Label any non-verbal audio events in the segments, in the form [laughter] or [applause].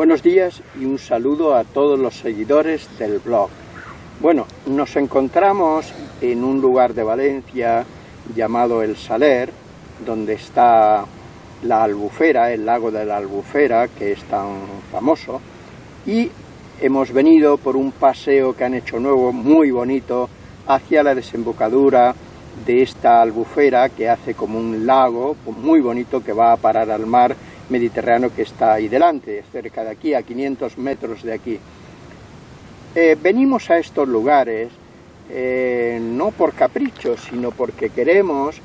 Buenos días y un saludo a todos los seguidores del blog. Bueno, nos encontramos en un lugar de Valencia llamado El Saler, donde está la albufera, el lago de la albufera, que es tan famoso, y hemos venido por un paseo que han hecho nuevo, muy bonito, hacia la desembocadura de esta albufera que hace como un lago muy bonito que va a parar al mar Mediterráneo que está ahí delante, cerca de aquí, a 500 metros de aquí. Eh, venimos a estos lugares eh, no por capricho, sino porque queremos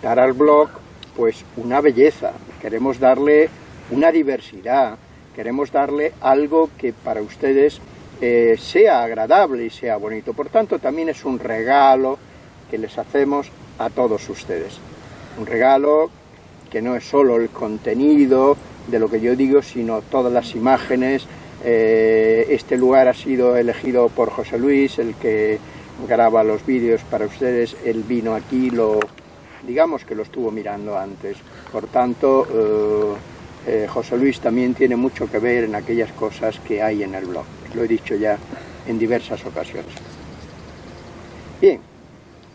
dar al blog pues una belleza, queremos darle una diversidad, queremos darle algo que para ustedes eh, sea agradable y sea bonito. Por tanto, también es un regalo que les hacemos a todos ustedes. Un regalo que no es solo el contenido de lo que yo digo, sino todas las imágenes. Eh, este lugar ha sido elegido por José Luis, el que graba los vídeos para ustedes. Él vino aquí, lo, digamos que lo estuvo mirando antes. Por tanto, eh, eh, José Luis también tiene mucho que ver en aquellas cosas que hay en el blog. Lo he dicho ya en diversas ocasiones. Bien,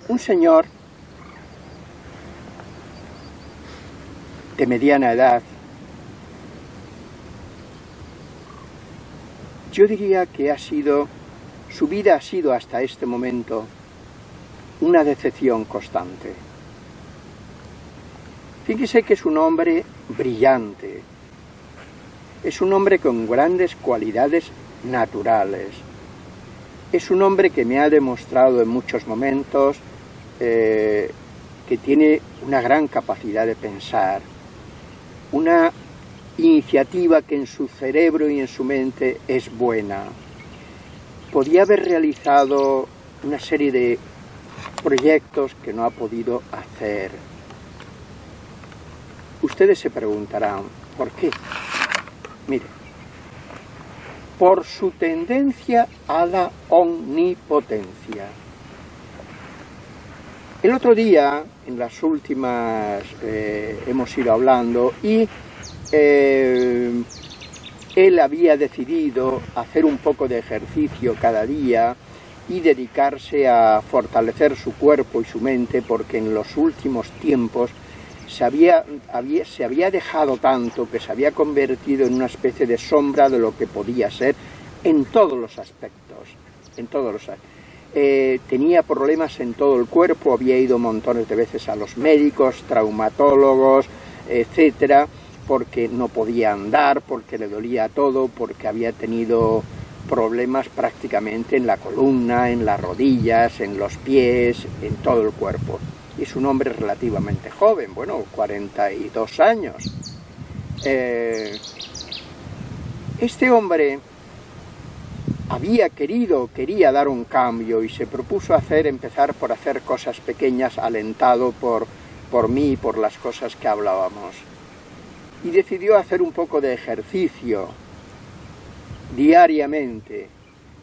un señor de mediana edad, yo diría que ha sido, su vida ha sido hasta este momento una decepción constante. Fíjese que es un hombre brillante, es un hombre con grandes cualidades naturales, es un hombre que me ha demostrado en muchos momentos eh, que tiene una gran capacidad de pensar, una iniciativa que en su cerebro y en su mente es buena. Podía haber realizado una serie de proyectos que no ha podido hacer. Ustedes se preguntarán, ¿por qué? Mire, por su tendencia a la omnipotencia. El otro día, en las últimas, eh, hemos ido hablando y eh, él había decidido hacer un poco de ejercicio cada día y dedicarse a fortalecer su cuerpo y su mente porque en los últimos tiempos se había, se había dejado tanto que se había convertido en una especie de sombra de lo que podía ser en todos los aspectos, en todos los aspectos eh, tenía problemas en todo el cuerpo, había ido montones de veces a los médicos, traumatólogos, etcétera, porque no podía andar, porque le dolía todo, porque había tenido problemas prácticamente en la columna, en las rodillas, en los pies, en todo el cuerpo. Es un hombre relativamente joven, bueno, 42 años. Eh, este hombre había querido, quería dar un cambio y se propuso hacer, empezar por hacer cosas pequeñas, alentado por, por mí y por las cosas que hablábamos. Y decidió hacer un poco de ejercicio diariamente.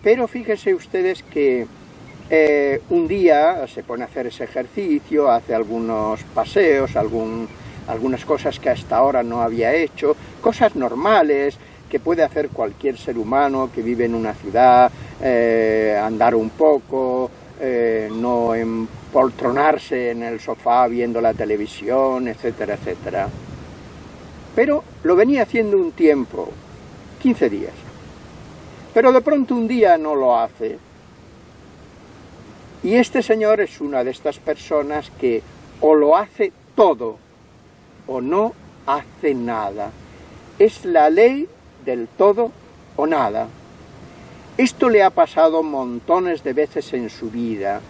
Pero fíjense ustedes que eh, un día se pone a hacer ese ejercicio, hace algunos paseos, algún, algunas cosas que hasta ahora no había hecho, cosas normales, que puede hacer cualquier ser humano que vive en una ciudad, eh, andar un poco, eh, no empoltronarse en el sofá viendo la televisión, etcétera, etcétera. Pero lo venía haciendo un tiempo, 15 días. Pero de pronto un día no lo hace. Y este señor es una de estas personas que o lo hace todo o no hace nada. Es la ley del todo o nada. Esto le ha pasado montones de veces en su vida.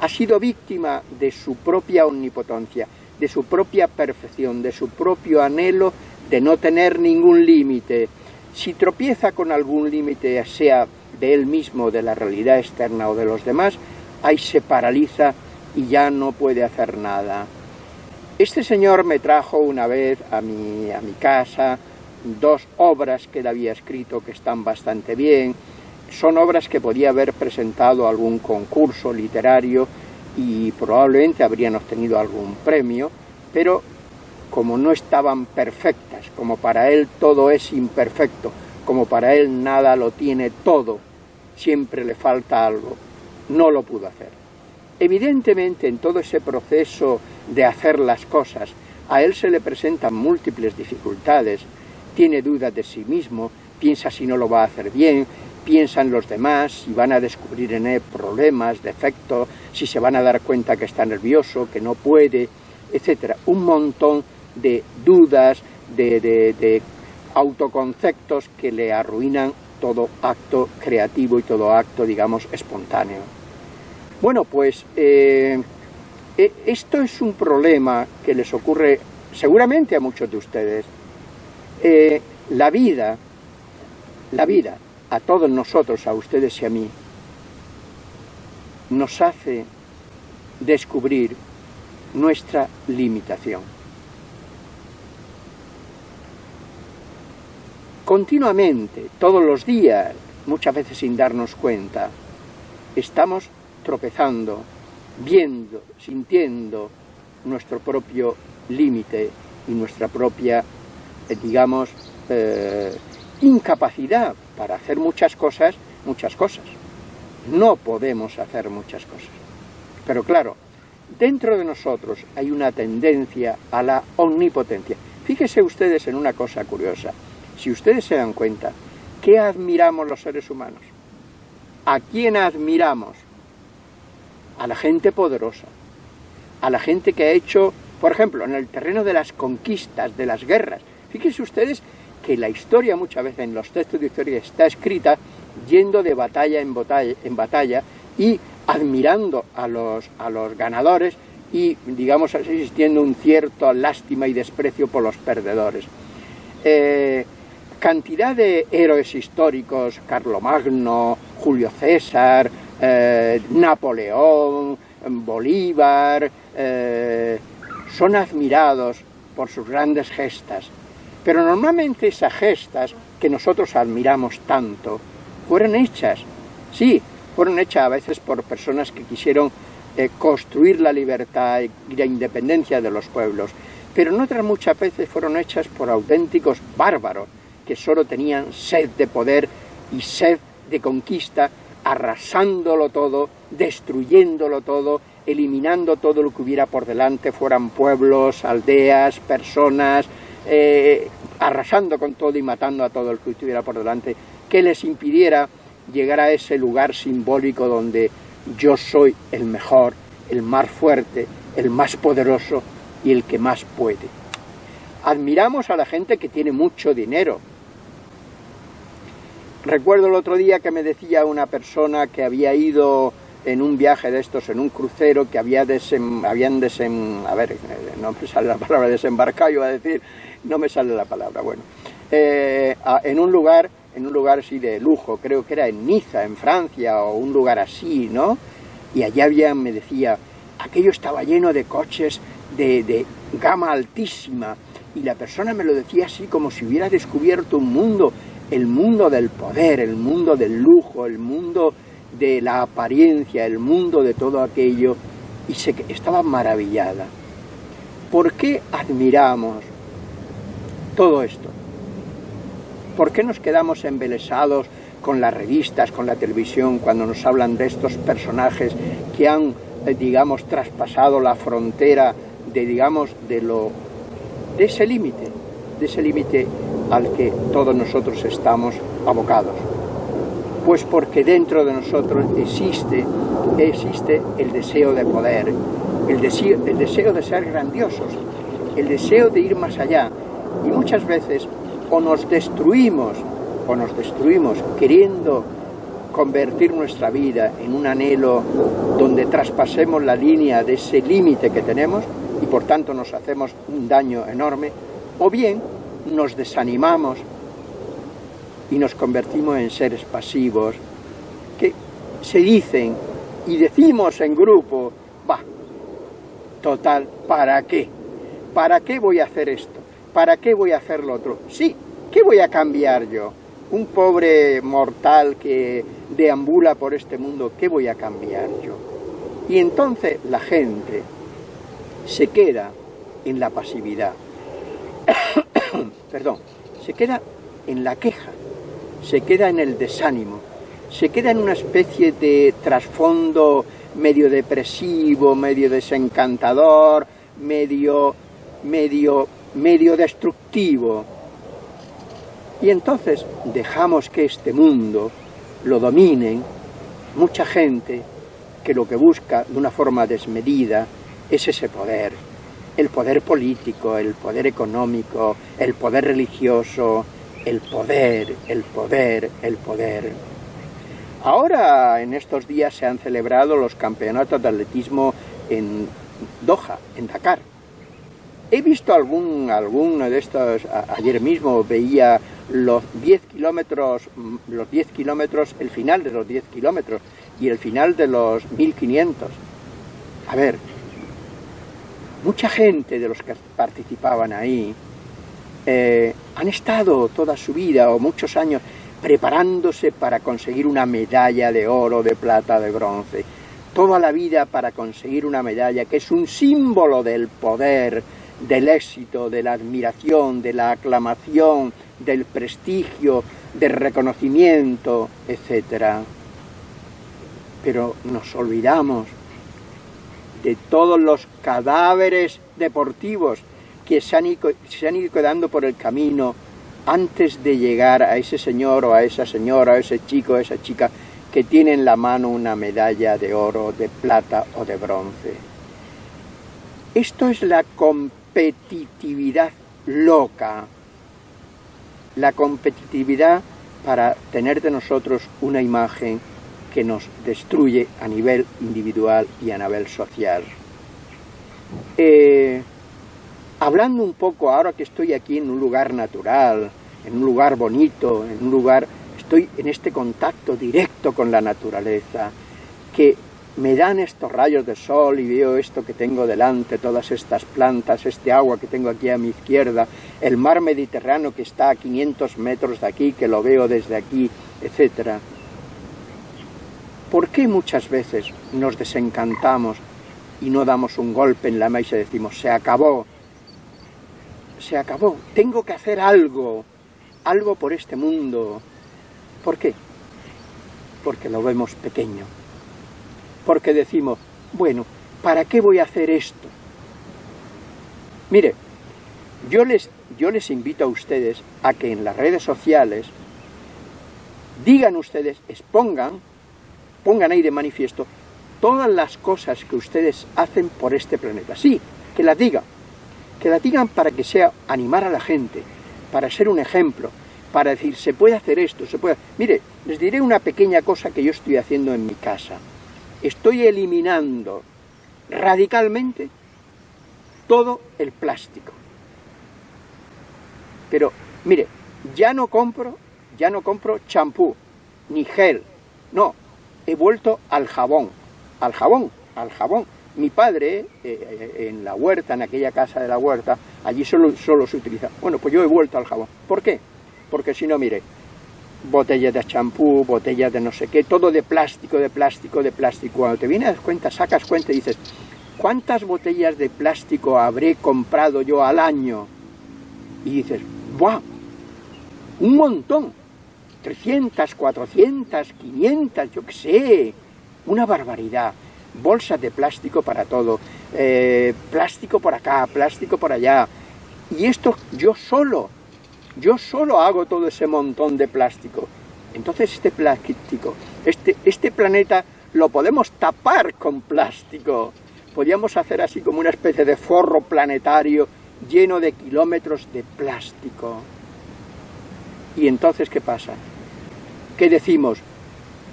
Ha sido víctima de su propia omnipotencia, de su propia perfección, de su propio anhelo de no tener ningún límite. Si tropieza con algún límite, sea de él mismo, de la realidad externa o de los demás, ahí se paraliza y ya no puede hacer nada. Este señor me trajo una vez a mi, a mi casa, dos obras que él había escrito que están bastante bien, son obras que podía haber presentado algún concurso literario y probablemente habrían obtenido algún premio, pero como no estaban perfectas, como para él todo es imperfecto, como para él nada lo tiene todo, siempre le falta algo, no lo pudo hacer. Evidentemente en todo ese proceso de hacer las cosas, a él se le presentan múltiples dificultades, tiene dudas de sí mismo, piensa si no lo va a hacer bien, piensa en los demás, si van a descubrir en él problemas, defectos, si se van a dar cuenta que está nervioso, que no puede, etcétera. Un montón de dudas, de, autoconceptos que le arruinan todo acto creativo y todo acto, digamos, espontáneo. Bueno, pues eh, e, esto es un problema que les ocurre seguramente a muchos de ustedes. Eh, la vida, la vida, a todos nosotros, a ustedes y a mí, nos hace descubrir nuestra limitación. Continuamente, todos los días, muchas veces sin darnos cuenta, estamos tropezando, viendo, sintiendo nuestro propio límite y nuestra propia, digamos, eh, incapacidad para hacer muchas cosas, muchas cosas. No podemos hacer muchas cosas. Pero claro, dentro de nosotros hay una tendencia a la omnipotencia. Fíjense ustedes en una cosa curiosa. Si ustedes se dan cuenta, ¿qué admiramos los seres humanos? ¿A quién admiramos? A la gente poderosa, a la gente que ha hecho, por ejemplo, en el terreno de las conquistas, de las guerras. Fíjense ustedes que la historia muchas veces en los textos de historia está escrita yendo de batalla en batalla, y admirando a los, a los ganadores y, digamos, existiendo un cierto lástima y desprecio por los perdedores. Eh, cantidad de héroes históricos, Carlomagno, Julio César, eh, Napoleón, Bolívar, eh, son admirados por sus grandes gestas, pero normalmente esas gestas que nosotros admiramos tanto fueron hechas, sí, fueron hechas a veces por personas que quisieron eh, construir la libertad y la independencia de los pueblos, pero en otras muchas veces fueron hechas por auténticos bárbaros que solo tenían sed de poder y sed de conquista, arrasándolo todo, destruyéndolo todo, eliminando todo lo que hubiera por delante, fueran pueblos, aldeas, personas, eh, arrasando con todo y matando a todo el que estuviera por delante, que les impidiera llegar a ese lugar simbólico donde yo soy el mejor, el más fuerte, el más poderoso y el que más puede. Admiramos a la gente que tiene mucho dinero. Recuerdo el otro día que me decía una persona que había ido en un viaje de estos, en un crucero, que había habían desem a ver, no me sale la palabra [laughs] desembarcado, iba a decir, no me sale la palabra, bueno, eh, en un lugar en un lugar así de lujo, creo que era en Niza, en Francia, o un lugar así, ¿no? Y allá había, me decía, aquello estaba lleno de coches de, de gama altísima, y la persona me lo decía así como si hubiera descubierto un mundo, el mundo del poder, el mundo del lujo, el mundo de la apariencia, el mundo de todo aquello, y se, estaba maravillada. ¿Por qué admiramos todo esto? ¿Por qué nos quedamos embelesados con las revistas, con la televisión, cuando nos hablan de estos personajes que han, eh, digamos, traspasado la frontera de, digamos, de, lo, de ese límite, de ese límite al que todos nosotros estamos abocados? Pues porque dentro de nosotros existe, existe el deseo de poder, el deseo, el deseo de ser grandiosos, el deseo de ir más allá. Y muchas veces o nos destruimos, o nos destruimos queriendo convertir nuestra vida en un anhelo donde traspasemos la línea de ese límite que tenemos y por tanto nos hacemos un daño enorme, o bien nos desanimamos y nos convertimos en seres pasivos que se dicen y decimos en grupo, va, total, ¿para qué? ¿Para qué voy a hacer esto? ¿para qué voy a hacer lo otro? Sí, ¿qué voy a cambiar yo? Un pobre mortal que deambula por este mundo, ¿qué voy a cambiar yo? Y entonces la gente se queda en la pasividad, [coughs] perdón, se queda en la queja, se queda en el desánimo, se queda en una especie de trasfondo medio depresivo, medio desencantador, medio, medio, medio destructivo. Y entonces dejamos que este mundo lo dominen mucha gente que lo que busca de una forma desmedida es ese poder, el poder político, el poder económico, el poder religioso, el poder, el poder, el poder. Ahora, en estos días, se han celebrado los campeonatos de atletismo en Doha, en Dakar. He visto algún, alguno de estos, ayer mismo veía los 10 kilómetros, los 10 kilómetros, el final de los 10 kilómetros y el final de los 1500. A ver, mucha gente de los que participaban ahí eh, han estado toda su vida o muchos años preparándose para conseguir una medalla de oro, de plata, de bronce. Toda la vida para conseguir una medalla que es un símbolo del poder, del éxito, de la admiración, de la aclamación, del prestigio, del reconocimiento, etc. Pero nos olvidamos de todos los cadáveres deportivos que se han, ido, se quedando por el camino antes de llegar a ese señor o a esa señora, a ese chico o a esa chica que tiene en la mano una medalla de oro, de plata o de bronce. Esto es la competitividad loca, la competitividad para tener de nosotros una imagen que nos destruye a nivel individual y a nivel social. Eh, hablando un poco ahora que estoy aquí en un lugar natural, en un lugar bonito, en un lugar, estoy en este contacto directo con la naturaleza, que me dan estos rayos de sol y veo esto que tengo delante, todas estas plantas, este agua que tengo aquí a mi izquierda, el mar Mediterráneo que está a 500 metros de aquí, que lo veo desde aquí, etc. ¿Por qué muchas veces nos desencantamos y no damos un golpe en la mesa y decimos, se acabó, se acabó, tengo que hacer algo, algo por este mundo. ¿Por qué? Porque lo vemos pequeño. Porque decimos, bueno, ¿para qué voy a hacer esto? Mire, yo les, yo les invito a ustedes a que en las redes sociales digan ustedes, expongan, pongan ahí de manifiesto todas las cosas que ustedes hacen por este planeta. Sí, que las digan, que la para que sea animar a la gente, para ser un ejemplo, para decir, se puede hacer esto, se puede... Mire, les diré una pequeña cosa que yo estoy haciendo en mi casa. Estoy eliminando radicalmente todo el plástico. Pero, mire, ya no compro, ya no compro champú, ni gel, no, he vuelto al jabón, al jabón, al jabón. Mi padre, eh, eh, en la huerta, en aquella casa de la huerta, allí solo, solo se utiliza. Bueno, pues yo he vuelto al jabón. ¿Por qué? Porque si no, mire, botellas de champú, botellas de no sé qué, todo de plástico, de plástico, de plástico. Cuando te vienes a cuenta, sacas cuenta y dices, ¿cuántas botellas de plástico habré comprado yo al año? Y dices, ¡buah! Un montón. 300, 400, 500, yo qué sé. Una barbaridad bolsas de plástico para todo, eh, plástico por acá, plástico por allá. Y esto yo solo, yo solo hago todo ese montón de plástico. Entonces este plástico, este, este planeta lo podemos tapar con plástico. Podríamos hacer así como una especie de forro planetario lleno de kilómetros de plástico. ¿Y entonces qué pasa? ¿Qué decimos?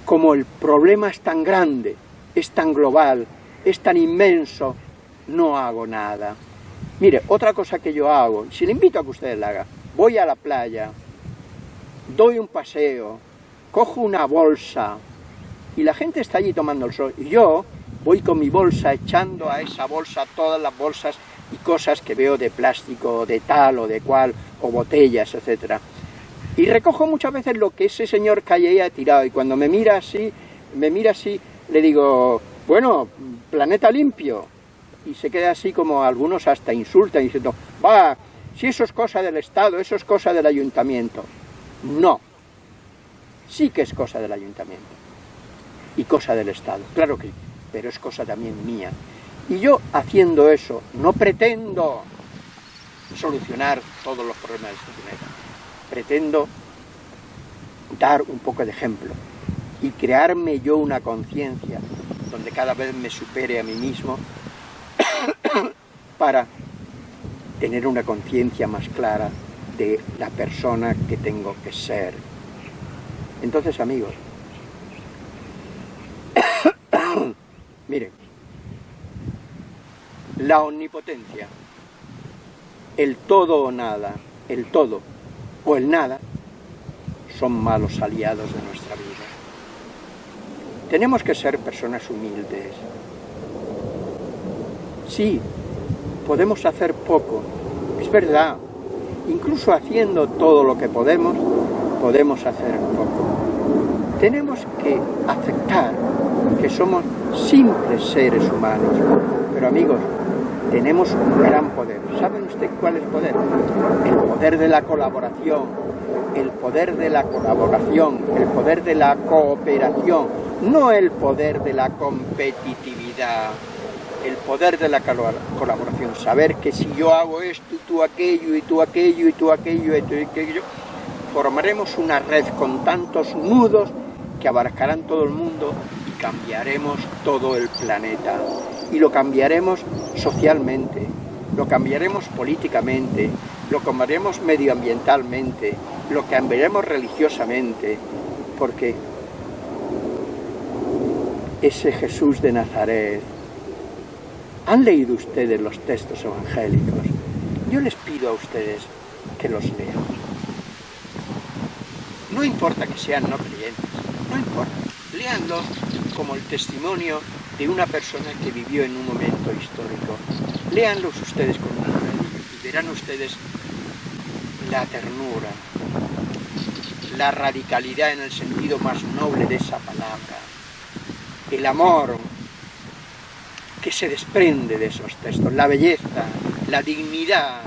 Como el problema es tan grande, es tan global, es tan inmenso, no hago nada. Mire, otra cosa que yo hago, si le invito a que ustedes la hagan, voy a la playa, doy un paseo, cojo una bolsa y la gente está allí tomando el sol y yo voy con mi bolsa echando a esa bolsa todas las bolsas y cosas que veo de plástico, de tal o de cual, o botellas, etcétera. Y recojo muchas veces lo que ese señor calle ha tirado y cuando me mira así, me mira así, le digo, bueno, planeta limpio. Y se queda así como algunos hasta insultan diciendo, va, si eso es cosa del Estado, eso es cosa del Ayuntamiento. No, sí que es cosa del ayuntamiento y cosa del Estado, claro que pero es cosa también mía. Y yo haciendo eso no pretendo solucionar todos los problemas de este planeta, pretendo dar un poco de ejemplo y crearme yo una conciencia donde cada vez me supere a mí mismo [coughs] para tener una conciencia más clara de la persona que tengo que ser. Entonces, amigos, [coughs] miren, la omnipotencia, el todo o nada, el todo o el nada, son malos aliados de nuestra vida. Tenemos que ser personas humildes. Sí, podemos hacer poco, es verdad. Incluso haciendo todo lo que podemos, podemos hacer poco. Tenemos que aceptar que somos simples seres humanos. Pero amigos, tenemos un gran poder. ¿Saben usted cuál es el poder? El poder de la colaboración, el poder de la colaboración, el poder de la cooperación, no el poder de la competitividad, el poder de la colaboración, saber que si yo hago esto tú aquello y tú aquello y tú aquello y tú aquello, formaremos una red con tantos nudos que abarcarán todo el mundo y cambiaremos todo el planeta. Y lo cambiaremos socialmente, lo cambiaremos políticamente, lo cambiaremos medioambientalmente, lo cambiaremos religiosamente, porque ese Jesús de Nazaret, ¿han leído ustedes los textos evangélicos? Yo les pido a ustedes que los lean. No importa que sean no creyentes, no importa. Leanlos como el testimonio de una persona que vivió en un momento histórico. Leanlos ustedes con y verán ustedes la ternura, la radicalidad en el sentido más noble de esa palabra, el amor que se desprende de esos textos, la belleza, la dignidad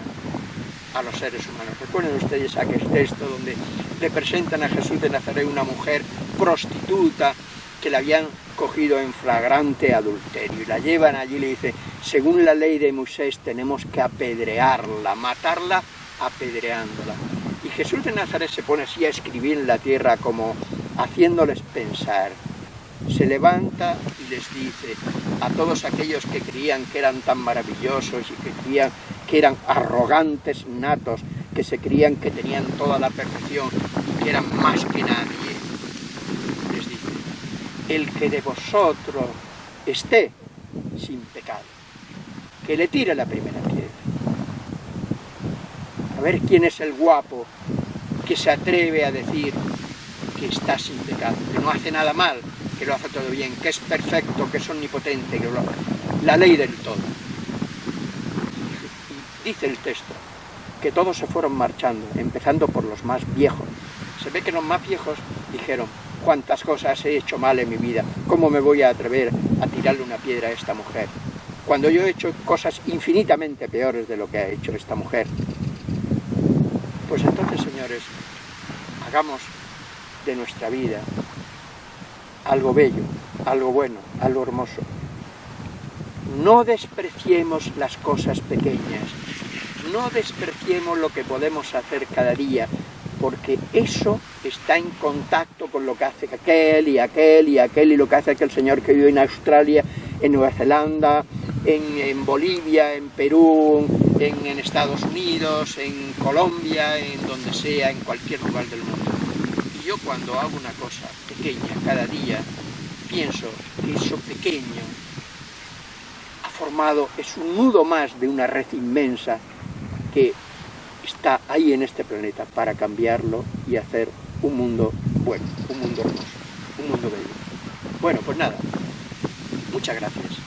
a los seres humanos. Recuerden ustedes aquel texto donde le presentan a Jesús de Nazaret una mujer prostituta que la habían cogido en flagrante adulterio y la llevan allí y le dice, según la ley de Moisés tenemos que apedrearla, matarla apedreándola. Y Jesús de Nazaret se pone así a escribir en la tierra como haciéndoles pensar. Se levanta y les dice a todos aquellos que creían que eran tan maravillosos y que creían que eran arrogantes natos, que se creían que tenían toda la perfección y que eran más que nadie. Les dice, el que de vosotros esté sin pecado, que le tire la primera piedra. A ver quién es el guapo que se atreve a decir que está sin pecado, que no hace nada mal, que lo hace todo bien, que es perfecto, que es omnipotente, que lo... la ley del todo. Dice el texto que todos se fueron marchando, empezando por los más viejos. Se ve que los más viejos dijeron, cuántas cosas he hecho mal en mi vida, ¿cómo me voy a atrever a tirarle una piedra a esta mujer? Cuando yo he hecho cosas infinitamente peores de lo que ha hecho esta mujer. Pues entonces, señores, hagamos de nuestra vida algo bello, algo bueno, algo hermoso. No despreciemos las cosas pequeñas, no despreciemos lo que podemos hacer cada día, porque eso está en contacto con lo que hace aquel y aquel y aquel y lo que hace aquel señor que vive en Australia, en Nueva Zelanda, en, Bolivia, en Perú, en, Estados Unidos, en Colombia, en donde sea, en cualquier lugar del mundo. Y yo cuando hago una cosa cada día, pienso que eso pequeño ha formado, es un nudo más de una red inmensa que está ahí en este planeta para cambiarlo y hacer un mundo bueno, un mundo hermoso, un mundo bello. Bueno, pues nada, muchas gracias.